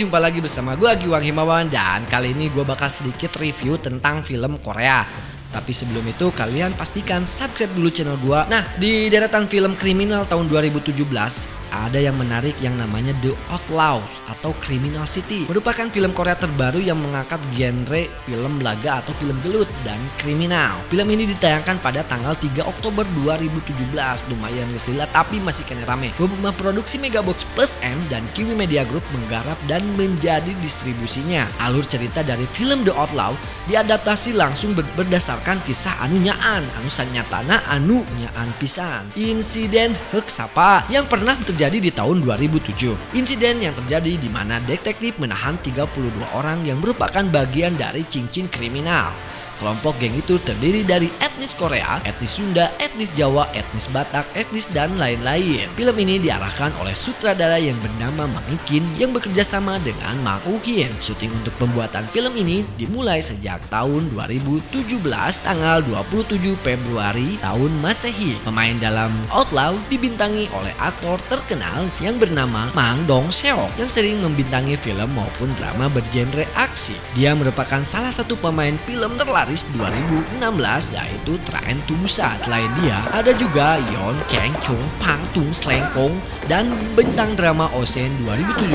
jumpa lagi bersama gue Giwang Himawan dan kali ini gue bakal sedikit review tentang film Korea. Tapi sebelum itu kalian pastikan subscribe dulu channel gue. Nah di deretan film kriminal tahun 2017 ada yang menarik yang namanya The Outlaws atau Criminal City. Merupakan film Korea terbaru yang mengangkat genre film laga atau film gelut dan kriminal. Film ini ditayangkan pada tanggal 3 Oktober 2017. Lumayan guys lila tapi masih kena rame. Beberapa produksi Megabox Plus M dan Kiwi Media Group menggarap dan menjadi distribusinya. Alur cerita dari film The Outlaw diadaptasi langsung ber berdasarkan kisah anu nyaan, anu sanyatana anu nyaan pisan. Insiden hek sapa yang pernah terjadi di tahun 2007. Insiden yang terjadi di mana detektif menahan 32 orang yang merupakan bagian dari cincin kriminal. Kelompok geng itu terdiri dari etnis Korea, etnis Sunda, etnis Jawa, etnis Batak, etnis dan lain-lain. Film ini diarahkan oleh sutradara yang bernama Mang yang bekerja sama dengan Mang Ukin. Syuting untuk pembuatan film ini dimulai sejak tahun 2017 tanggal 27 Februari tahun Masehi. Pemain dalam Outlaw dibintangi oleh aktor terkenal yang bernama Mang Dong Seok yang sering membintangi film maupun drama bergenre aksi. Dia merupakan salah satu pemain film terlaris Paris 2016 yaitu Train to Busan. Selain dia, ada juga Yeon Kang Chung Pang Tung Slengkong dan bintang drama Ocean 2017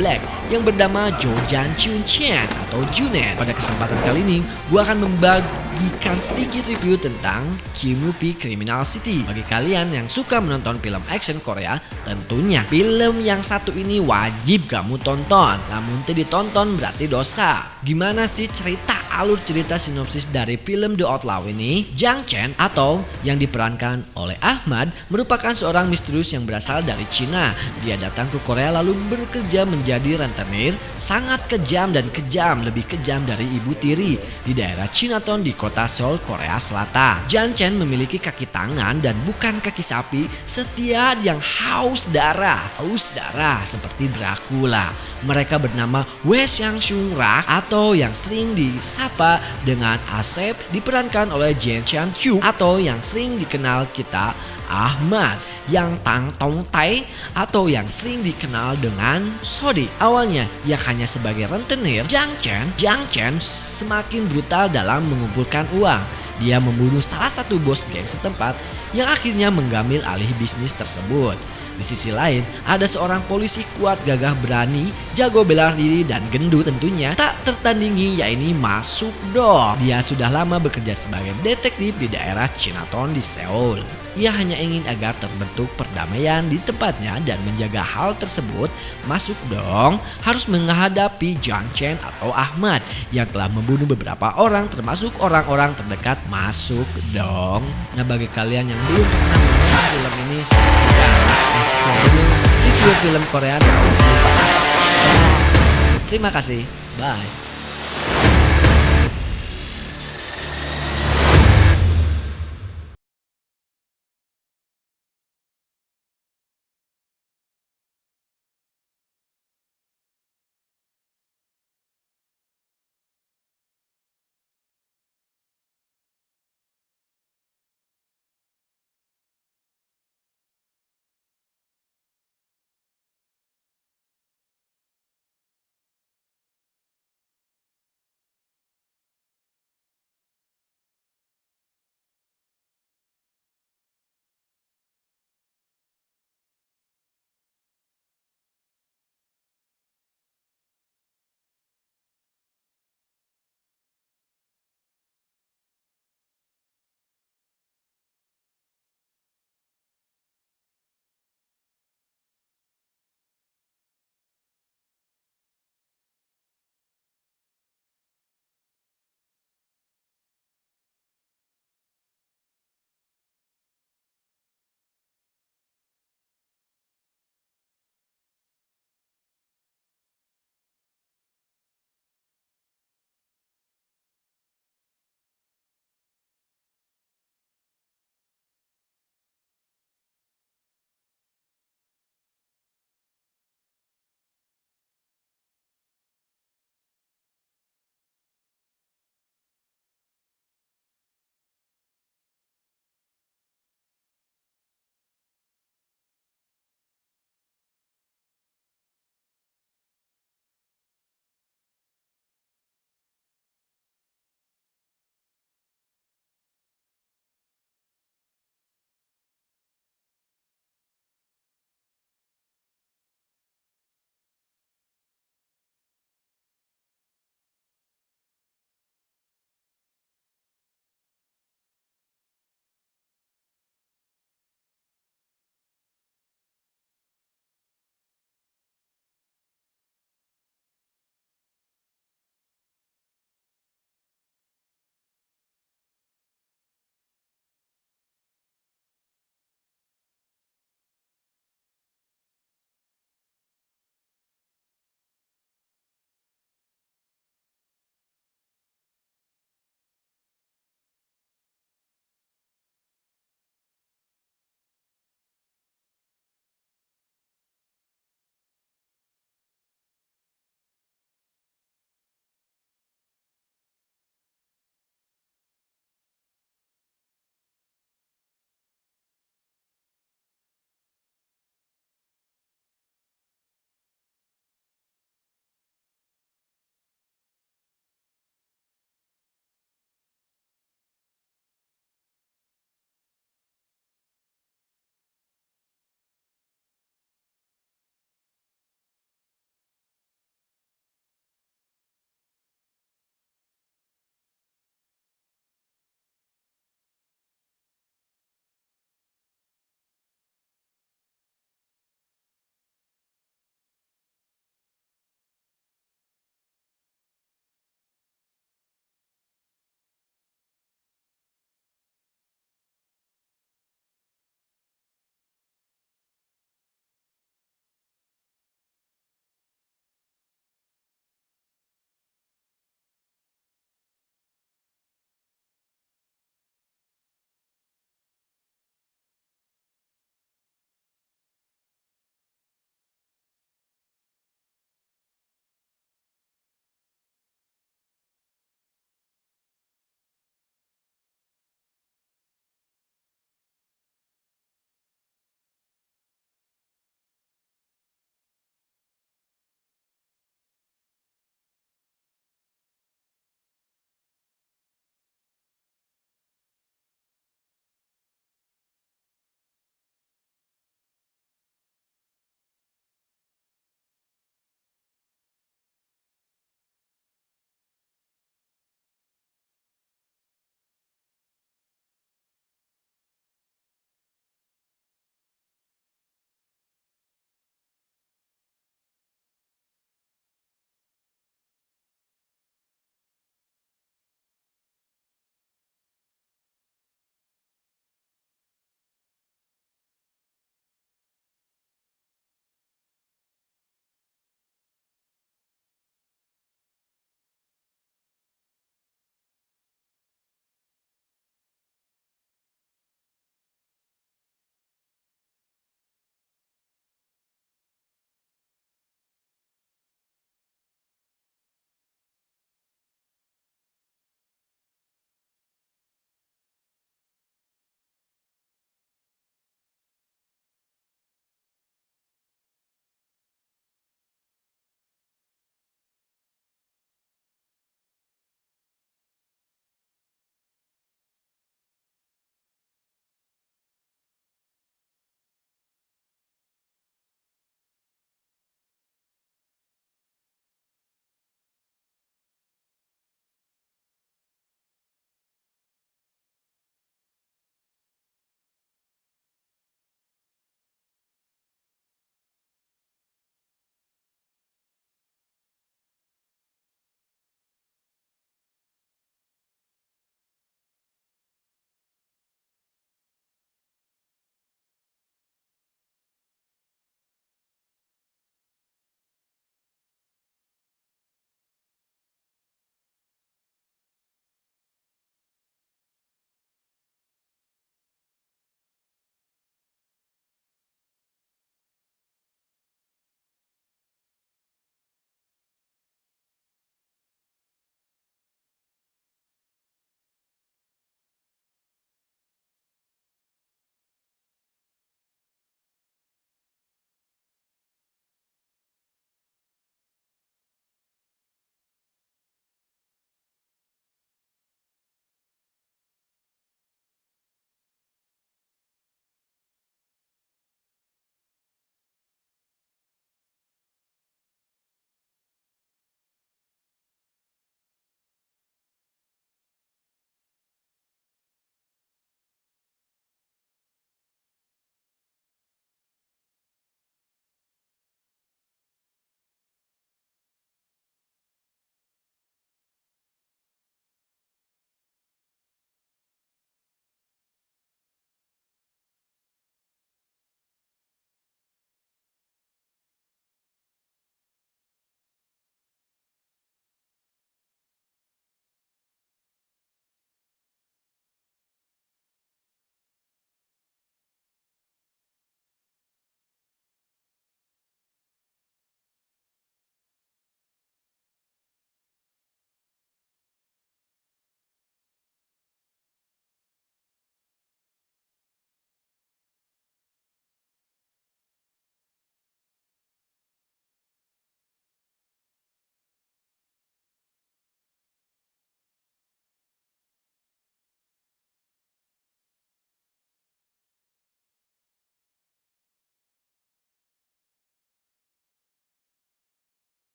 Black yang bernama Jo Jan Chun Chen atau Junet. Pada kesempatan kali ini, gue akan membagikan sedikit review tentang Kimupi Criminal City. Bagi kalian yang suka menonton film action Korea, tentunya film yang satu ini wajib kamu tonton. Namun tidak ditonton berarti dosa. Gimana sih cerita alur cerita sinopsis dari film The Outlaw ini, Jang Chen atau yang diperankan oleh Ahmad merupakan seorang misterius yang berasal dari Cina. Dia datang ke Korea lalu bekerja menjadi rentenir, sangat kejam dan kejam, lebih kejam dari ibu tiri di daerah Chinatown di kota Seoul, Korea Selatan. Jang Chen memiliki kaki tangan dan bukan kaki sapi, setia yang haus darah, haus darah seperti Dracula. Mereka bernama Wei Xiang Shung Rak atau yang sering disapa dengan Asep diperankan oleh Jen Chan Kyu atau yang sering dikenal kita Ahmad yang Tang Tong Tai atau yang sering dikenal dengan Sodi. Awalnya ia hanya sebagai rentenir, Jang Chen, Jang Chen semakin brutal dalam mengumpulkan uang. Dia membunuh salah satu bos geng setempat yang akhirnya menggambil alih bisnis tersebut. Di sisi lain, ada seorang polisi kuat gagah berani, jago bela diri dan gendut tentunya tak tertandingi yaitu Masuk Dong. Dia sudah lama bekerja sebagai detektif di daerah Chinatown di Seoul. Ia hanya ingin agar terbentuk perdamaian di tempatnya dan menjaga hal tersebut. Masuk dong harus menghadapi Jang Chen atau Ahmad yang telah membunuh beberapa orang termasuk orang-orang terdekat Masuk dong. Nah bagi kalian yang belum pernah menonton film ini saksikan dulu review film Korea tahun Terima kasih. Bye.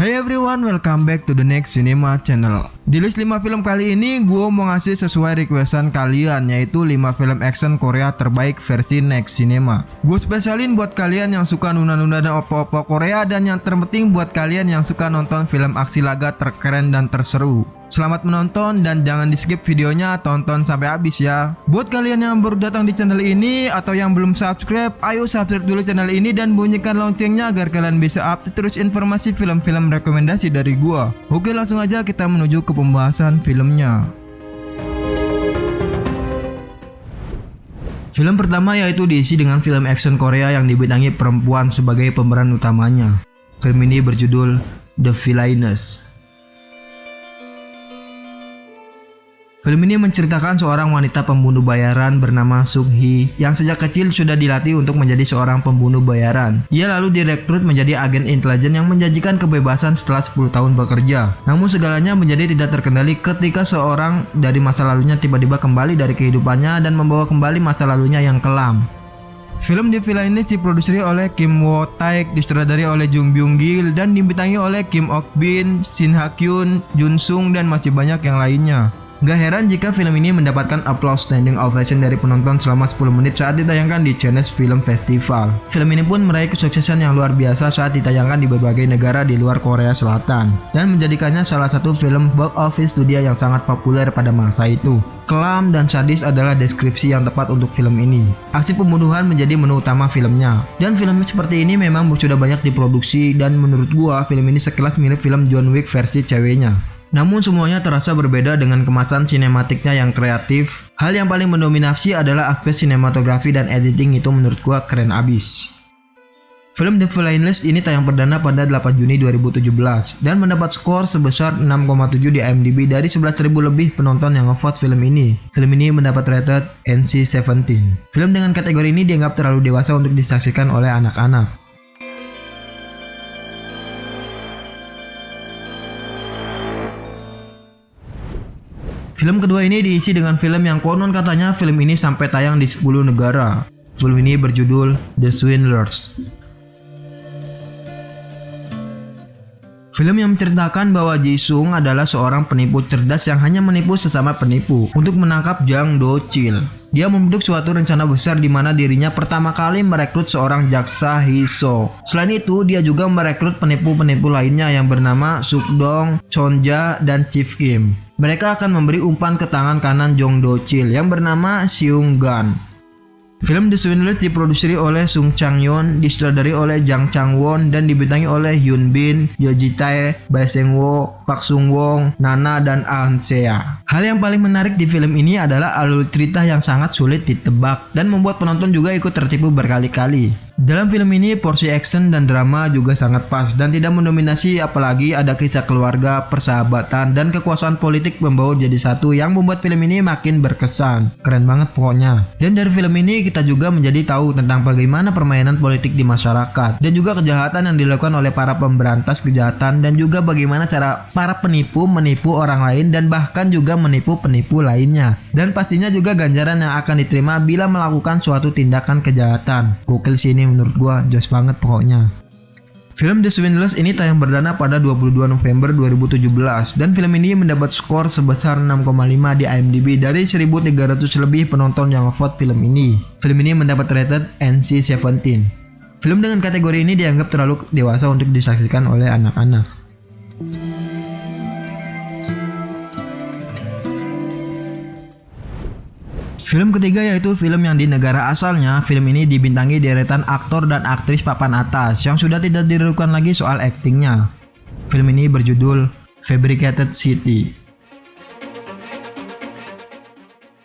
Hey everyone, welcome back to the next cinema channel. Di list 5 film kali ini, gue mau ngasih sesuai requestan kalian, yaitu 5 film action Korea terbaik versi next cinema. Gue spesialin buat kalian yang suka nunda-nunda dan opo-opo Korea, dan yang terpenting buat kalian yang suka nonton film aksi laga terkeren dan terseru. Selamat menonton dan jangan di skip videonya, tonton sampai habis ya. Buat kalian yang baru datang di channel ini atau yang belum subscribe, ayo subscribe dulu channel ini dan bunyikan loncengnya agar kalian bisa update terus informasi film-film rekomendasi dari gua. Oke langsung aja kita menuju ke pembahasan filmnya. Film pertama yaitu diisi dengan film action Korea yang dibintangi perempuan sebagai pemeran utamanya. Film ini berjudul The Villainess. Film ini menceritakan seorang wanita pembunuh bayaran bernama Sung Hee yang sejak kecil sudah dilatih untuk menjadi seorang pembunuh bayaran. Ia lalu direkrut menjadi agen intelijen yang menjanjikan kebebasan setelah 10 tahun bekerja. Namun segalanya menjadi tidak terkendali ketika seorang dari masa lalunya tiba-tiba kembali dari kehidupannya dan membawa kembali masa lalunya yang kelam. Film The Villain ini diproduksi oleh Kim Wo Taek, disutradari oleh Jung Byung Gil, dan dibintangi oleh Kim Ok Bin, Shin Ha Kyun, Jun Sung, dan masih banyak yang lainnya. Gak heran jika film ini mendapatkan applause standing ovation dari penonton selama 10 menit saat ditayangkan di Cannes Film Festival. Film ini pun meraih kesuksesan yang luar biasa saat ditayangkan di berbagai negara di luar Korea Selatan dan menjadikannya salah satu film box office dunia yang sangat populer pada masa itu. Kelam dan sadis adalah deskripsi yang tepat untuk film ini. Aksi pembunuhan menjadi menu utama filmnya. Dan film seperti ini memang sudah banyak diproduksi dan menurut gua film ini sekelas mirip film John Wick versi ceweknya. Namun semuanya terasa berbeda dengan kemasan sinematiknya yang kreatif. Hal yang paling mendominasi adalah aspek sinematografi dan editing itu menurut gua keren abis. Film The Villainless ini tayang perdana pada 8 Juni 2017 dan mendapat skor sebesar 6,7 di IMDb dari 11.000 lebih penonton yang ngevote film ini. Film ini mendapat rated NC-17. Film dengan kategori ini dianggap terlalu dewasa untuk disaksikan oleh anak-anak. Film kedua ini diisi dengan film yang konon katanya film ini sampai tayang di 10 negara. Film ini berjudul The Swindlers. Film yang menceritakan bahwa Jisung adalah seorang penipu cerdas yang hanya menipu sesama penipu untuk menangkap Jang Do Chil. Dia membentuk suatu rencana besar di mana dirinya pertama kali merekrut seorang jaksa Hiso. Selain itu, dia juga merekrut penipu-penipu lainnya yang bernama Sukdong, Chonja, dan Chief Kim. Mereka akan memberi umpan ke tangan kanan Jong Do Chil yang bernama Seung Gan. Film The Swindlers diproduksi oleh Sung Chang Yon, disutradari oleh Jang Chang Won, dan dibintangi oleh Hyun Bin, Yo Ji Tae, Bae Seng Wo, Pak Sung Wong, Nana, dan Ahn Sea. Hal yang paling menarik di film ini adalah alur cerita yang sangat sulit ditebak dan membuat penonton juga ikut tertipu berkali-kali. Dalam film ini porsi action dan drama juga sangat pas dan tidak mendominasi apalagi ada kisah keluarga, persahabatan, dan kekuasaan politik membawa jadi satu yang membuat film ini makin berkesan. Keren banget pokoknya. Dan dari film ini kita juga menjadi tahu tentang bagaimana permainan politik di masyarakat dan juga kejahatan yang dilakukan oleh para pemberantas kejahatan dan juga bagaimana cara para penipu menipu orang lain dan bahkan juga menipu penipu lainnya. Dan pastinya juga ganjaran yang akan diterima bila melakukan suatu tindakan kejahatan. Gokil sini menurut gua jos banget pokoknya. Film The Swindlers ini tayang perdana pada 22 November 2017 dan film ini mendapat skor sebesar 6,5 di IMDb dari 1300 lebih penonton yang vote film ini. Film ini mendapat rated NC-17. Film dengan kategori ini dianggap terlalu dewasa untuk disaksikan oleh anak-anak. Film ketiga yaitu film yang di negara asalnya, film ini dibintangi deretan aktor dan aktris papan atas yang sudah tidak diragukan lagi soal aktingnya. Film ini berjudul Fabricated City.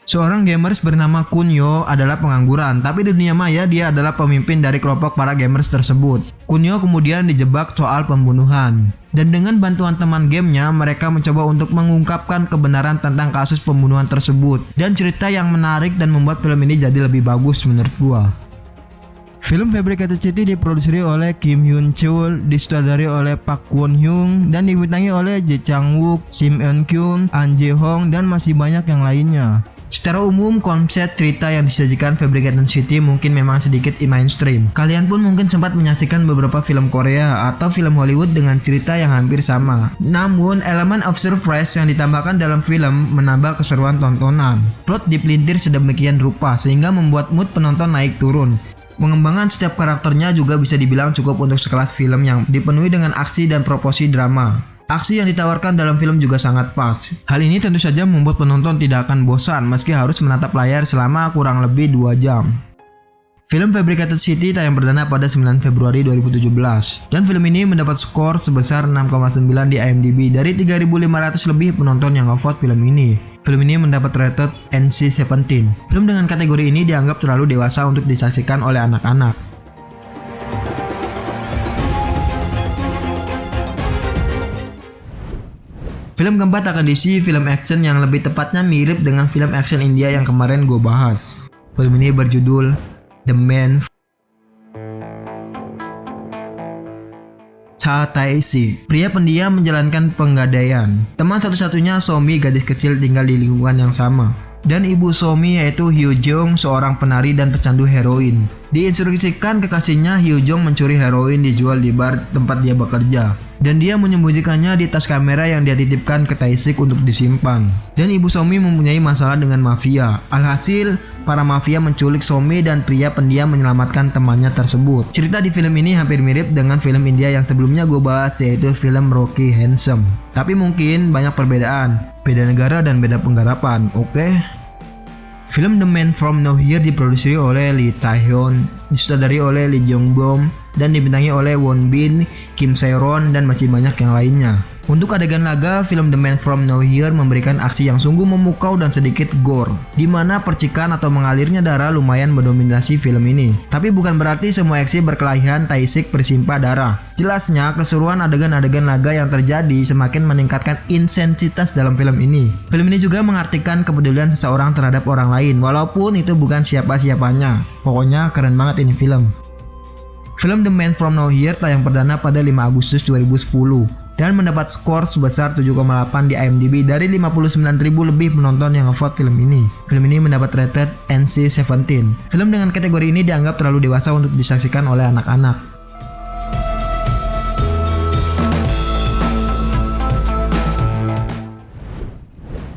Seorang gamers bernama Kunyo adalah pengangguran, tapi di dunia maya dia adalah pemimpin dari kelompok para gamers tersebut. Kunyo kemudian dijebak soal pembunuhan. Dan dengan bantuan teman gamenya, mereka mencoba untuk mengungkapkan kebenaran tentang kasus pembunuhan tersebut. Dan cerita yang menarik dan membuat film ini jadi lebih bagus menurut gua. Film Fabricated City diproduksi oleh Kim Yoon Chul, disutradari oleh Park Kwon Hyung, dan dibintangi oleh Jae Chang Wook, Sim Eun Kyun, An Jae Hong, dan masih banyak yang lainnya. Secara umum, konsep cerita yang disajikan Fabricated City mungkin memang sedikit mainstream. Kalian pun mungkin sempat menyaksikan beberapa film Korea atau film Hollywood dengan cerita yang hampir sama. Namun, elemen of surprise yang ditambahkan dalam film menambah keseruan tontonan. Plot dipelintir sedemikian rupa sehingga membuat mood penonton naik turun. Pengembangan setiap karakternya juga bisa dibilang cukup untuk sekelas film yang dipenuhi dengan aksi dan proposi drama. Aksi yang ditawarkan dalam film juga sangat pas. Hal ini tentu saja membuat penonton tidak akan bosan meski harus menatap layar selama kurang lebih 2 jam. Film Fabricated City tayang perdana pada 9 Februari 2017 dan film ini mendapat skor sebesar 6,9 di IMDb dari 3.500 lebih penonton yang ngevote film ini. Film ini mendapat rated NC-17. Film dengan kategori ini dianggap terlalu dewasa untuk disaksikan oleh anak-anak. Film keempat akan diisi film action yang lebih tepatnya mirip dengan film action India yang kemarin gue bahas. Film ini berjudul The Man Cha Tae-si, pria pendiam menjalankan penggadaian. Teman satu-satunya Somi gadis kecil tinggal di lingkungan yang sama. Dan ibu Somi yaitu Hyo Jung, seorang penari dan pecandu heroin. Diinstruksikan kekasihnya Hyo Jung mencuri heroin dijual di bar tempat dia bekerja dan dia menyembunyikannya di tas kamera yang dia titipkan ke Taisik untuk disimpan. Dan ibu Somi mempunyai masalah dengan mafia. Alhasil, para mafia menculik Somi dan pria pendiam menyelamatkan temannya tersebut. Cerita di film ini hampir mirip dengan film India yang sebelumnya gue bahas yaitu film Rocky Handsome. Tapi mungkin banyak perbedaan, beda negara dan beda penggarapan, oke? Film The Man From Nowhere diproduksi oleh Lee Tae-hyun, disutradari oleh Lee Jong-bom, dan dibintangi oleh Won Bin, Kim Se-ron, dan masih banyak yang lainnya. Untuk adegan laga, film The Man From Nowhere memberikan aksi yang sungguh memukau dan sedikit gore, di mana percikan atau mengalirnya darah lumayan mendominasi film ini. Tapi bukan berarti semua aksi berkelahian Taisik bersimpah darah. Jelasnya, keseruan adegan-adegan laga yang terjadi semakin meningkatkan intensitas dalam film ini. Film ini juga mengartikan kepedulian seseorang terhadap orang lain, walaupun itu bukan siapa-siapanya. Pokoknya keren banget ini film. Film The Man From Nowhere tayang perdana pada 5 Agustus 2010 dan mendapat skor sebesar 7,8 di IMDb dari 59.000 lebih penonton yang ngevote film ini. Film ini mendapat rated NC-17. Film dengan kategori ini dianggap terlalu dewasa untuk disaksikan oleh anak-anak.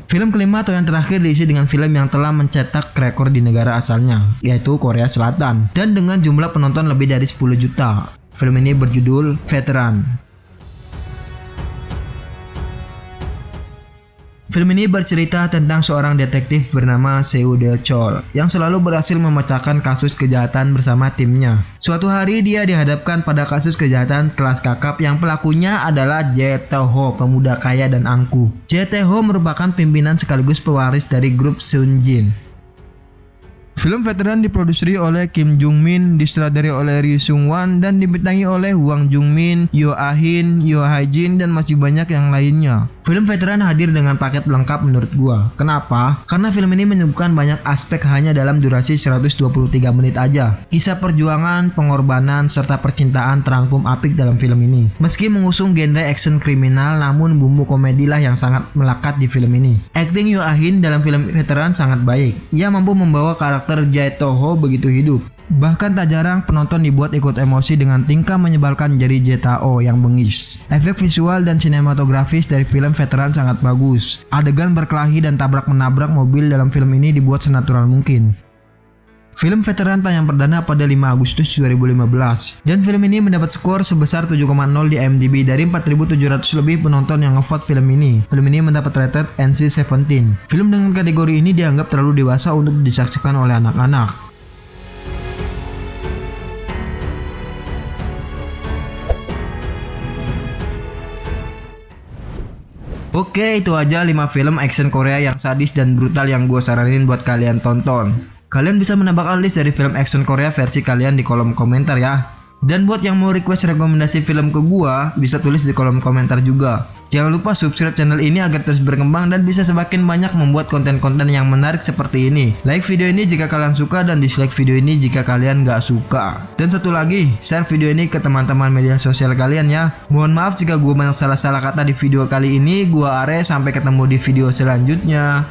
Film kelima atau yang terakhir diisi dengan film yang telah mencetak rekor di negara asalnya, yaitu Korea Selatan, dan dengan jumlah penonton lebih dari 10 juta. Film ini berjudul Veteran. Film ini bercerita tentang seorang detektif bernama Seo De Chol yang selalu berhasil memecahkan kasus kejahatan bersama timnya. Suatu hari dia dihadapkan pada kasus kejahatan kelas kakap yang pelakunya adalah Jae Ho, pemuda kaya dan angkuh. Jae Ho merupakan pimpinan sekaligus pewaris dari grup Sun Jin. Film veteran diproduksi oleh Kim Jung Min, disutradari oleh Ri Sung Wan, dan dibintangi oleh Wang Jung Min, Yo Ah Hin, Yo Ha Jin, dan masih banyak yang lainnya. Film veteran hadir dengan paket lengkap menurut gua. Kenapa? Karena film ini menyuguhkan banyak aspek hanya dalam durasi 123 menit aja. Kisah perjuangan, pengorbanan, serta percintaan terangkum apik dalam film ini. Meski mengusung genre action kriminal, namun bumbu komedilah yang sangat melekat di film ini. Acting Yo Ah Hin dalam film veteran sangat baik. Ia mampu membawa karakter karakter Jae Toho begitu hidup. Bahkan tak jarang penonton dibuat ikut emosi dengan tingkah menyebalkan jari Jetao yang bengis. Efek visual dan sinematografis dari film veteran sangat bagus. Adegan berkelahi dan tabrak-menabrak mobil dalam film ini dibuat senatural mungkin. Film veteran tayang perdana pada 5 Agustus 2015 dan film ini mendapat skor sebesar 7,0 di IMDb dari 4.700 lebih penonton yang ngevote film ini. Film ini mendapat rated NC-17. Film dengan kategori ini dianggap terlalu dewasa untuk disaksikan oleh anak-anak. Oke itu aja 5 film action Korea yang sadis dan brutal yang gue saranin buat kalian tonton. Kalian bisa menambahkan list dari film action Korea versi kalian di kolom komentar ya. Dan buat yang mau request rekomendasi film ke gua, bisa tulis di kolom komentar juga. Jangan lupa subscribe channel ini agar terus berkembang dan bisa semakin banyak membuat konten-konten yang menarik seperti ini. Like video ini jika kalian suka dan dislike video ini jika kalian gak suka. Dan satu lagi, share video ini ke teman-teman media sosial kalian ya. Mohon maaf jika gua banyak salah-salah kata di video kali ini. Gua Are, sampai ketemu di video selanjutnya.